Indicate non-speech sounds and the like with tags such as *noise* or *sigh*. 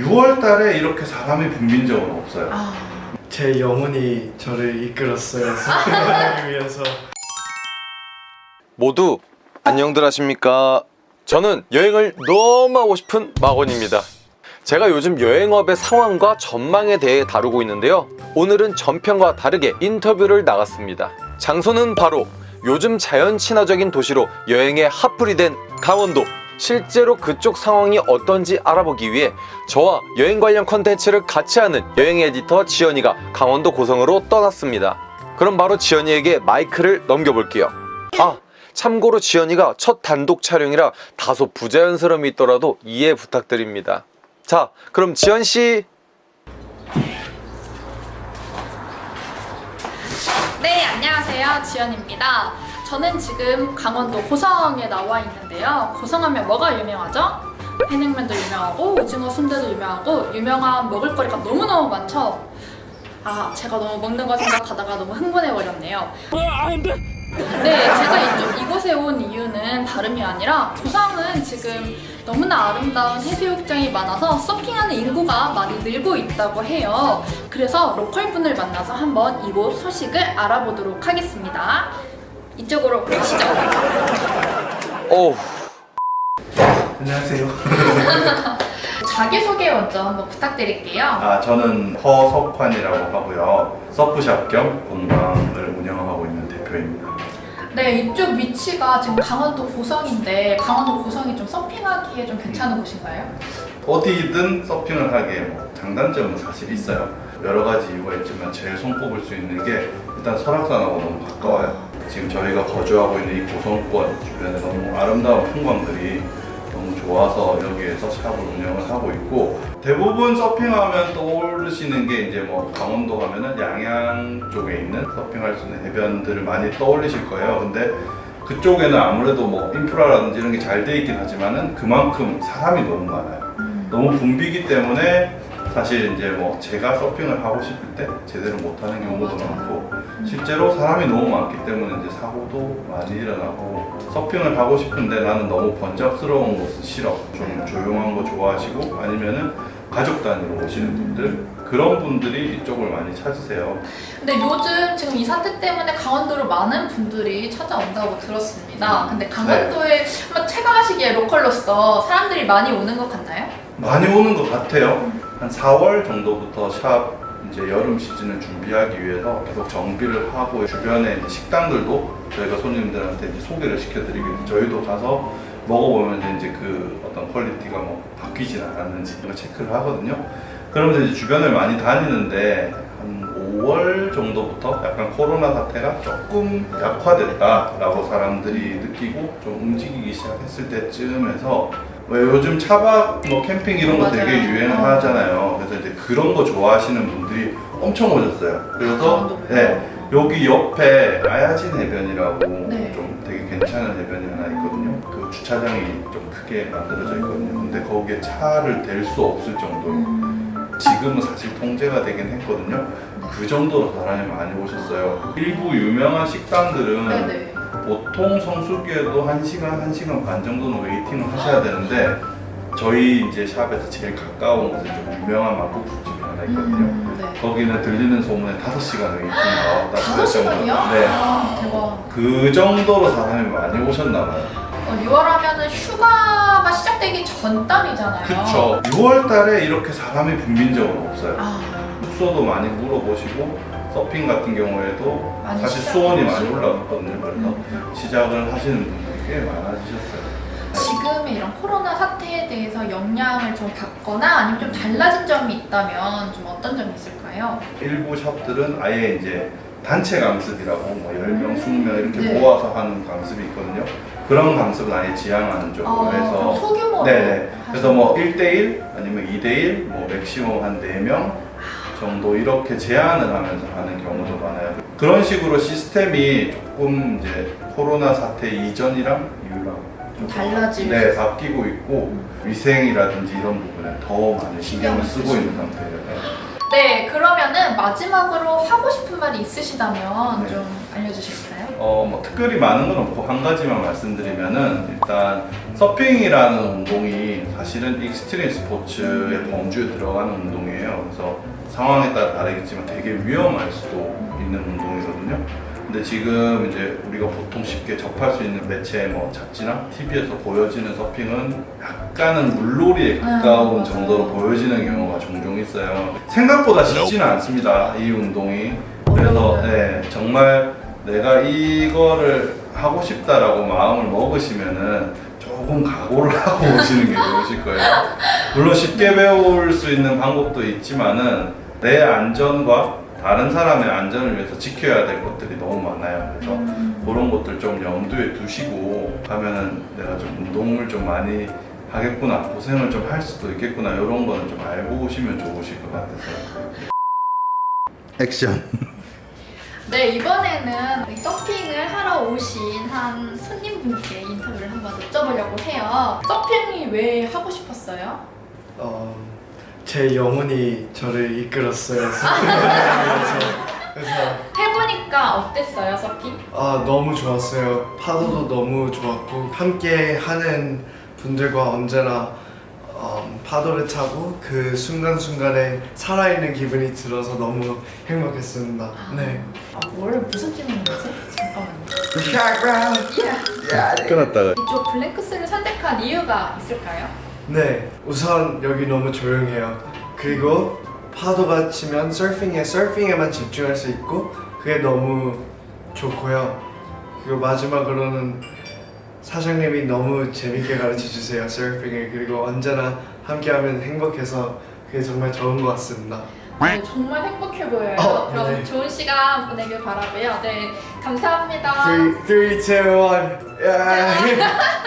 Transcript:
6월 달에 이렇게 사람이 붐빈 적은 없어요. 아, 제 영혼이 저를 이끌었어요. *laughs* 서핑하기 위해서. 모두 안녕들 하십니까 저는 여행을 너무 하고 싶은 마건입니다 제가 요즘 여행업의 상황과 전망에 대해 다루고 있는데요 오늘은 전편과 다르게 인터뷰를 나갔습니다 장소는 바로 요즘 자연 친화적인 도시로 여행의 핫플이 된 강원도 실제로 그쪽 상황이 어떤지 알아보기 위해 저와 여행 관련 컨텐츠를 같이 하는 여행 에디터 지연이가 강원도 고성으로 떠났습니다 그럼 바로 지연이에게 마이크를 넘겨볼게요 아 참고로 지연이가 첫 단독 촬영이라 다소 부자연스러움이 있더라도 이해 부탁드립니다 자 그럼 지연씨 네, 안녕하세요. 지연입니다. 저는 지금 강원도 고성에 나와 있는데요. 고성하면 뭐가 유명하죠? 해냉면도 유명하고 오징어 순대도 유명하고 유명한 먹을거리가 너무너무 많죠? 아, 제가 너무 먹는 거 생각하다가 너무 흥분해버렸네요. 네, 제가 이쪽, 이곳에 온 이유는 다름이 아니라 고성은 지금 너무나 아름다운 해수욕장이 많아서 서핑하는 인구가 많이 늘고 있다고 해요. 그래서 로컬 분을 만나서 한번 이곳 소식을 알아보도록 하겠습니다. 이쪽으로. 어우 안녕하세요. *laughs* 자기소개 먼저 한번 부탁드릴게요. 아, 저는 허석환이라고 하고요. 서프샵 겸 공방을 운영하고 있는 대표입니다. 네, 이쪽 위치가 지금 강원도 고성인데 강원도 고성이 좀 서핑하기에 좀 괜찮은 곳인가요? 어디든 서핑을 하기에 뭐 장단점은 사실 있어요. 여러 가지 이유가 있지만 제일 손꼽을 수 있는 게 일단 설악산하고 너무 가까워요. 지금 저희가 거주하고 있는 이 고성권 주변에 너무 아름다운 풍광들이 너무 좋아서 여기에서 샵을 운영을 하고 있고 대부분 서핑하면 떠오르시는 게 이제 뭐 강원도 가면은 양양 쪽에 있는 서핑할 수 있는 해변들을 많이 떠올리실 거예요. 근데 그쪽에는 아무래도 뭐 인프라라든지 이런 게 잘 돼 있긴 하지만은 그만큼 사람이 너무 많아요. 너무 붐비기 때문에 사실 이제 뭐 제가 서핑을 하고 싶을 때 제대로 못하는 경우도 많고 실제로 사람이 너무 많기 때문에 이제 사고도 많이 일어나고 서핑을 하고 싶은데 나는 너무 번잡스러운 곳은 싫어 좀 조용한 거 좋아하시고 아니면은 가족 단위로 오시는 분들 그런 분들이 이쪽을 많이 찾으세요 근데 요즘 지금 이 사태 때문에 강원도로 많은 분들이 찾아온다고 들었습니다. 근데 강원도에 한번 체감하시기에 로컬로서 사람들이 많이 오는 것 같나요? 많이 오는 것 같아요. 한 4월 정도부터 샵 이제 여름 시즌을 준비하기 위해서 계속 정비를 하고 주변에 식당들도 저희가 손님들한테 소개를 시켜드리고 저희도 가서 먹어보면 이제 그 어떤 quality가 뭐 바뀌진 않았는지 체크를 하거든요. 그러면서 이제 주변을 많이 다니는데 한 5월 정도부터 약간 코로나 사태가 조금 약화됐다라고 사람들이 느끼고 좀 움직이기 시작했을 때쯤에서 왜 요즘 차박 뭐 캠핑 이런 거 되게 맞아요. 유행하잖아요. 그래서 이제 그런 거 좋아하시는 분들이 엄청 오셨어요. 그래서? 네 여기 옆에 아야진 해변이라고 네. 좀 되게 괜찮은 해변이 하나 있거든요. 그 주차장이 좀 크게 만들어져 있거든요. 근데 거기에 차를 댈 수 없을 정도로 음, 지금은 사실 통제가 되긴 했거든요. 그 정도로 사람이 많이 오셨어요. 일부 유명한 식당들은 네네. 보통 성수기에도 1시간, 1시간 반 정도는 waiting을 하셔야 되는데 저희 이제 shop에서 제일 가까운 곳에 좀 유명한 막국수집이 하나 있거든요. 음, 네. 거기는 들리는 소문에 5시간 waiting 나왔다 다섯 시간이요? 네. 아, 대박. 그 정도로 사람이 많이 오셨나 봐요. 어, 6월 하면은 휴가가 시작되기 전 달이잖아요. 그쵸. 6월 달에 이렇게 사람이 적은 없어요. 아, 숙소도 많이 물어보시고 서핑 같은 경우에도 많이 사실 수온이 많이. 올라갔거든요. 그래서 음. 시작을 하시는 분들이 꽤 많아지셨어요. 지금의 이런 코로나 사태에 대해서 영향을 좀 받거나 아니면 좀 달라진 점이 있다면 좀 어떤 점이 있을까요? 일부 샵들은 아예 이제 단체 강습이라고 뭐 10명, 음. 20명 이렇게 네. 모아서 하는 강습이 있거든요. 그런 강습은 아예 지향하는 쪽으로 아, 해서 그럼 소규모로 네네. 그래서 뭐 1대1 아니면 2대1 뭐 맥시멈 한 4명 정도 이렇게 제한을 하면서 하는 경우도 많아요. 그런 식으로 시스템이 조금 이제 코로나 사태 이전이랑 이후랑 좀 달라지고 네, 바뀌고 있고 위생이라든지 이런 부분에 더 신경을 신경을 쓰고 있는 상태예요. 네. 네, 그러면은 마지막으로 하고 싶은 말이 있으시다면 네. 좀 알려주실까요? 어, 뭐 특별히 많은 건 없고 한 가지만 말씀드리면은 일단 서핑이라는 운동이 사실은 extreme 스포츠의 범주에 들어가는 운동이에요. 그래서 상황에 따라 다르겠지만 되게 위험할 수도 있는 운동이거든요. 근데 지금 이제 우리가 보통 쉽게 접할 수 있는 매체 뭐 잡지나 TV에서 보여지는 서핑은 약간은 물놀이에 가까운 아, 정도로 보여지는 경우가 종종 있어요. 생각보다 쉽지는 않습니다. 이 운동이. 그래서. 네, 정말 내가 이거를 하고 싶다라고 마음을 먹으시면은 조금 각오를 *laughs* 하고 오시는 게 좋으실 거예요. 물론 쉽게 배울 수 있는 방법도 있지만은 내 안전과 다른 사람의 안전을 위해서 지켜야 될 것들이 너무 많아요. 그래서 그런 것들 좀 염두에 두시고 가면은 내가 좀 운동을 좀 많이 하겠구나, 고생을 좀 할 수도 있겠구나 이런 거는 좀 알고 오시면 좋으실 것 같아서. 액션. 네 이번에는 이 서핑을 하러 오신 한 손님분께 인터뷰를 한번 여쭤보려고 해요. 서핑이 왜 하고 싶었어요? 어, 제 영혼이 저를 이끌었어요. *laughs* 그래서 해보니까 어땠어요 서핑? 아 너무 좋았어요. 파도도 너무 좋았고 함께 하는 분들과 언제나 음, 파도를 타고 그 순간순간에 살아있는 기분이 들어서 너무 행복했습니다. 네. 아 원래 무슨 질문이지? 잠깐만요. 예. 끊었다가. 이쪽 블랭크스를 선택한 이유가 있을까요? 네, 우선 여기 너무 조용해요. 그리고 파도가 치면 서핑에 서핑에만 집중할 수 있고 그게 너무 좋고요. 그리고 마지막으로는 사장님이 너무 재밌게 가르쳐 주세요 서핑을 그리고 언제나 함께하면 행복해서 그게 정말 좋은 것 같습니다. 네, 정말 행복해 보여요. 어, 그럼 네. 좋은 시간 보내길 바라고요. 네, 감사합니다. 3, 3, 2, 1 yeah.